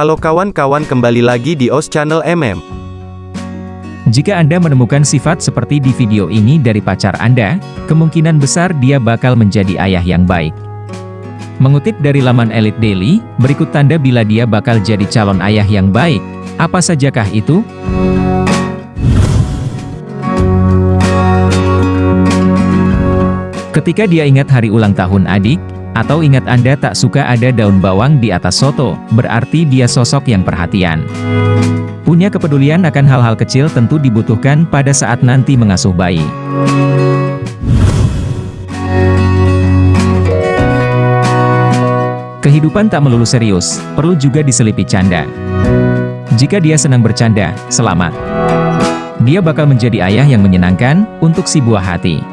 Halo kawan-kawan kembali lagi di OS Channel MM. Jika Anda menemukan sifat seperti di video ini dari pacar Anda, kemungkinan besar dia bakal menjadi ayah yang baik. Mengutip dari laman Elite Daily, berikut tanda bila dia bakal jadi calon ayah yang baik. Apa sajakah itu? Ketika dia ingat hari ulang tahun adik, atau ingat Anda tak suka ada daun bawang di atas soto, berarti dia sosok yang perhatian. Punya kepedulian akan hal-hal kecil tentu dibutuhkan pada saat nanti mengasuh bayi. Kehidupan tak melulu serius, perlu juga diselipi canda. Jika dia senang bercanda, selamat. Dia bakal menjadi ayah yang menyenangkan, untuk si buah hati.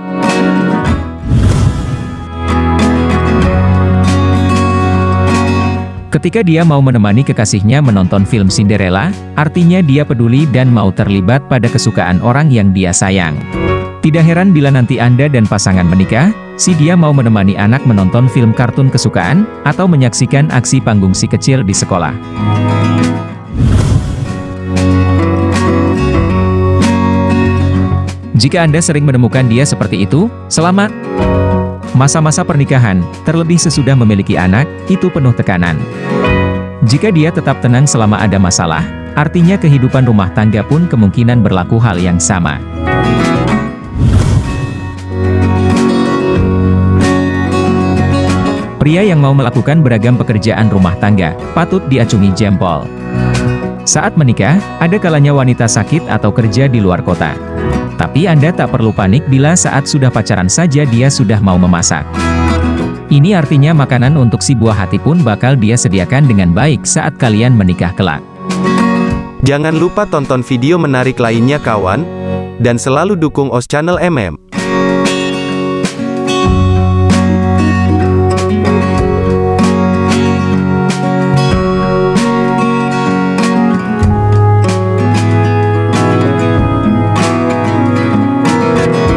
Ketika dia mau menemani kekasihnya menonton film Cinderella, artinya dia peduli dan mau terlibat pada kesukaan orang yang dia sayang. Tidak heran bila nanti Anda dan pasangan menikah, si dia mau menemani anak menonton film kartun kesukaan, atau menyaksikan aksi panggung si kecil di sekolah. Jika Anda sering menemukan dia seperti itu, selamat! Masa-masa pernikahan, terlebih sesudah memiliki anak, itu penuh tekanan. Jika dia tetap tenang selama ada masalah, artinya kehidupan rumah tangga pun kemungkinan berlaku hal yang sama. Pria yang mau melakukan beragam pekerjaan rumah tangga, patut diacungi jempol. Saat menikah, ada kalanya wanita sakit atau kerja di luar kota. Tapi Anda tak perlu panik bila saat sudah pacaran saja dia sudah mau memasak. Ini artinya makanan untuk si buah hati pun bakal dia sediakan dengan baik saat kalian menikah kelak. Jangan lupa tonton video menarik lainnya kawan, dan selalu dukung OS Channel MM.